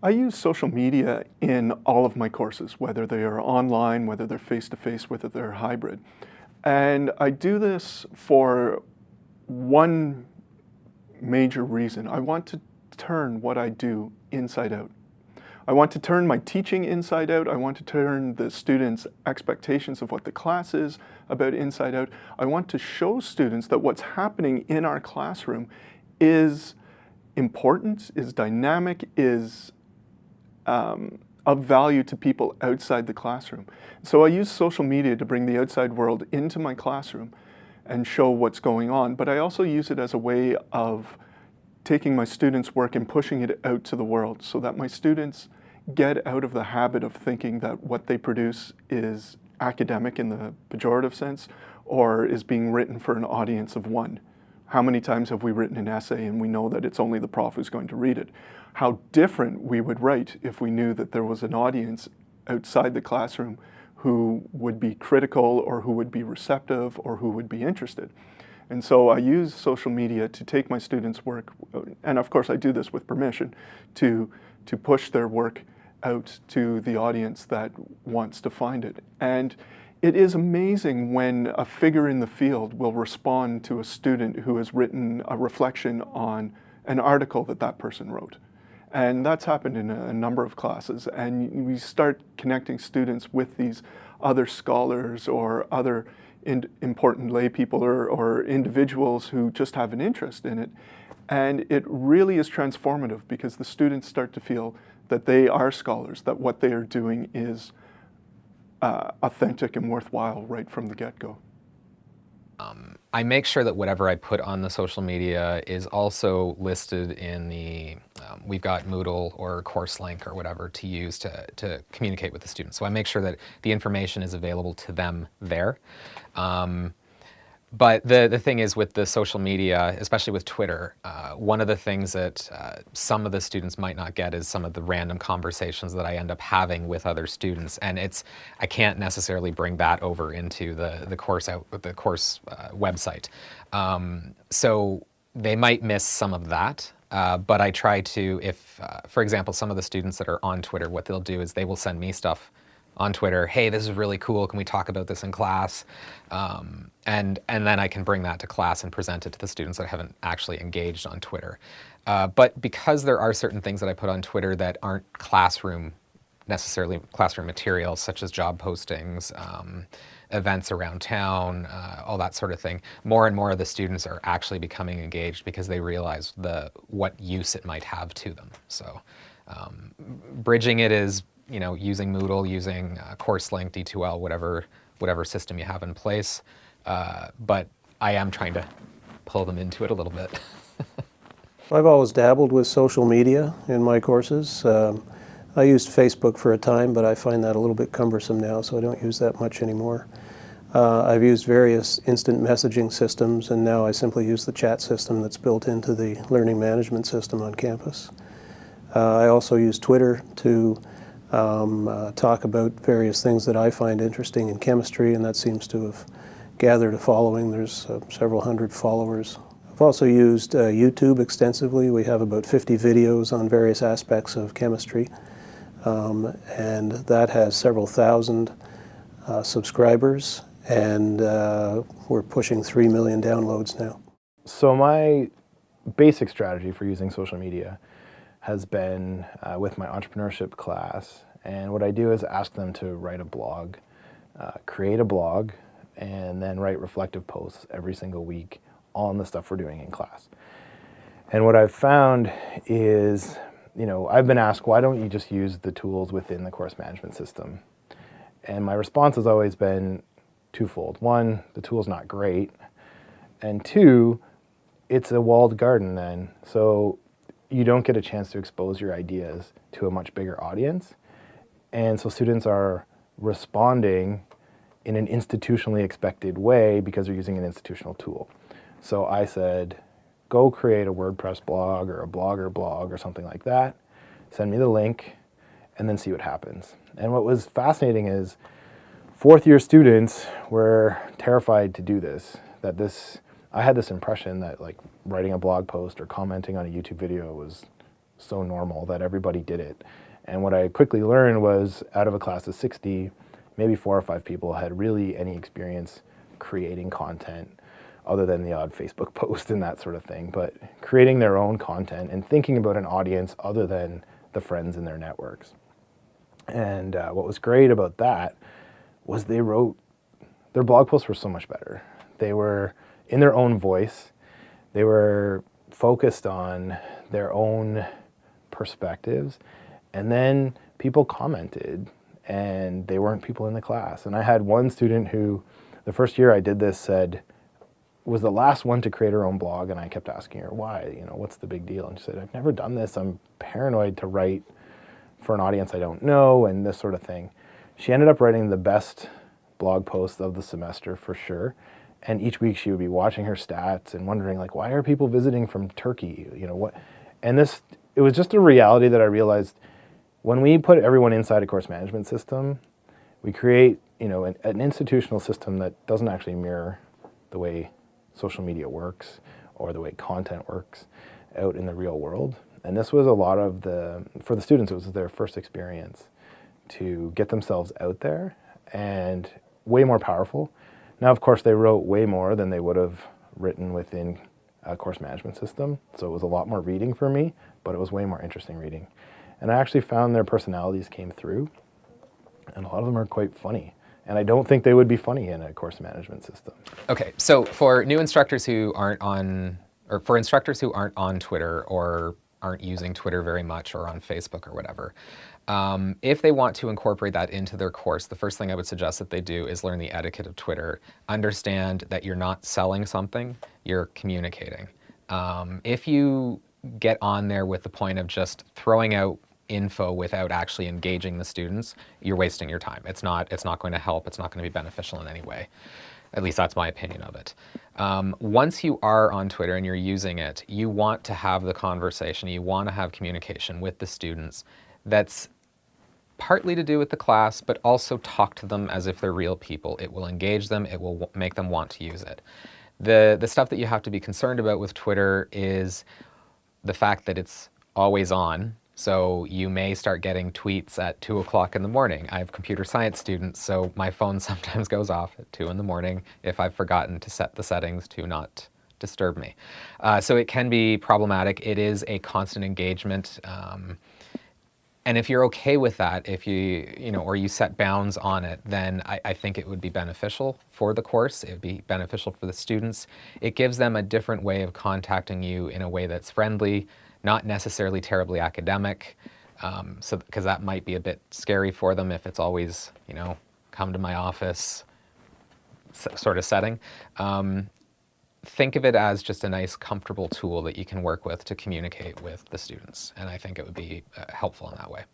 I use social media in all of my courses, whether they are online, whether they're face-to-face, -face, whether they're hybrid. And I do this for one major reason. I want to turn what I do inside out. I want to turn my teaching inside out. I want to turn the students' expectations of what the class is about inside out. I want to show students that what's happening in our classroom is important, is dynamic, is um, of value to people outside the classroom. So I use social media to bring the outside world into my classroom and show what's going on, but I also use it as a way of taking my students' work and pushing it out to the world so that my students get out of the habit of thinking that what they produce is academic in the pejorative sense or is being written for an audience of one. How many times have we written an essay and we know that it's only the prof who's going to read it? How different we would write if we knew that there was an audience outside the classroom who would be critical or who would be receptive or who would be interested. And so I use social media to take my students' work, and of course I do this with permission, to, to push their work out to the audience that wants to find it. And it is amazing when a figure in the field will respond to a student who has written a reflection on an article that that person wrote. And that's happened in a, number of classes. And we start connecting students with these other scholars or other important lay people or, or individuals who just have an interest in it. And it really is transformative because the students start to feel that they are scholars, that what they are doing is uh, authentic and worthwhile right from the get-go. Um, I make sure that whatever I put on the social media is also listed in the, um, we've got Moodle or CourseLink or whatever to use to, to communicate with the students. So I make sure that the information is available to them there. Um, but the, the thing is with the social media, especially with Twitter, uh, one of the things that uh, some of the students might not get is some of the random conversations that I end up having with other students. And it's, I can't necessarily bring that over into the, the course, out, the course uh, website. Um, so they might miss some of that. Uh, but I try to, if, uh, for example, some of the students that are on Twitter, what they'll do is they will send me stuff on Twitter, hey, this is really cool, can we talk about this in class? Um, and, and then I can bring that to class and present it to the students that haven't actually engaged on Twitter. Uh, but because there are certain things that I put on Twitter that aren't classroom, necessarily classroom materials, such as job postings, um, events around town, uh, all that sort of thing, more and more of the students are actually becoming engaged because they realize the what use it might have to them. So um, bridging it is you know, using Moodle, using uh, CourseLink, D2L, whatever, whatever system you have in place. Uh, but I am trying to pull them into it a little bit. I've always dabbled with social media in my courses. Um, I used Facebook for a time, but I find that a little bit cumbersome now, so I don't use that much anymore. Uh, I've used various instant messaging systems, and now I simply use the chat system that's built into the learning management system on campus. Uh, I also use Twitter to um, uh, talk about various things that I find interesting in chemistry, and that seems to have gathered a following. There's uh, several hundred followers. I've also used uh, YouTube extensively. We have about 50 videos on various aspects of chemistry, um, and that has several thousand uh, subscribers, and uh, we're pushing 3 million downloads now. So my basic strategy for using social media has been uh, with my entrepreneurship class. And what I do is ask them to write a blog, uh, create a blog, and then write reflective posts every single week on the stuff we're doing in class. And what I've found is, you know, I've been asked, why don't you just use the tools within the course management system? And my response has always been twofold. One, the tool's not great. And two, it's a walled garden then. So you don't get a chance to expose your ideas to a much bigger audience. And so students are responding in an institutionally expected way because they're using an institutional tool. So I said, go create a WordPress blog or a blogger blog or something like that, send me the link, and then see what happens. And what was fascinating is fourth year students were terrified to do this, that this I had this impression that like writing a blog post or commenting on a YouTube video was so normal that everybody did it. And what I quickly learned was out of a class of 60, maybe four or five people had really any experience creating content other than the odd Facebook post and that sort of thing, but creating their own content and thinking about an audience other than the friends in their networks. And uh, what was great about that was they wrote, their blog posts were so much better. They were in their own voice. They were focused on their own perspectives. And then people commented and they weren't people in the class. And I had one student who, the first year I did this, said, was the last one to create her own blog. And I kept asking her, why? You know, what's the big deal? And she said, I've never done this. I'm paranoid to write for an audience I don't know and this sort of thing. She ended up writing the best blog post of the semester for sure. And each week she would be watching her stats and wondering like, why are people visiting from Turkey? You know what? And this, it was just a reality that I realized when we put everyone inside a course management system, we create, you know, an, an institutional system that doesn't actually mirror the way social media works or the way content works out in the real world. And this was a lot of the, for the students, it was their first experience to get themselves out there and way more powerful. Now, of course, they wrote way more than they would have written within a course management system. So it was a lot more reading for me, but it was way more interesting reading. And I actually found their personalities came through, and a lot of them are quite funny. And I don't think they would be funny in a course management system. Okay, so for new instructors who aren't on, or for instructors who aren't on Twitter or aren't using Twitter very much or on Facebook or whatever, um, if they want to incorporate that into their course, the first thing I would suggest that they do is learn the etiquette of Twitter. Understand that you're not selling something, you're communicating. Um, if you get on there with the point of just throwing out info without actually engaging the students, you're wasting your time. It's not, it's not going to help, it's not going to be beneficial in any way. At least that's my opinion of it. Um, once you are on Twitter and you're using it, you want to have the conversation, you want to have communication with the students that's partly to do with the class, but also talk to them as if they're real people. It will engage them, it will make them want to use it. The, the stuff that you have to be concerned about with Twitter is the fact that it's always on. So you may start getting tweets at two o'clock in the morning. I have computer science students, so my phone sometimes goes off at two in the morning if I've forgotten to set the settings to not disturb me. Uh, so it can be problematic. It is a constant engagement. Um, and if you're okay with that, if you, you know, or you set bounds on it, then I, I, think it would be beneficial for the course. It would be beneficial for the students. It gives them a different way of contacting you in a way that's friendly, not necessarily terribly academic, um, so because that might be a bit scary for them if it's always, you know, come to my office sort of setting. Um, think of it as just a nice, comfortable tool that you can work with to communicate with the students. And I think it would be uh, helpful in that way.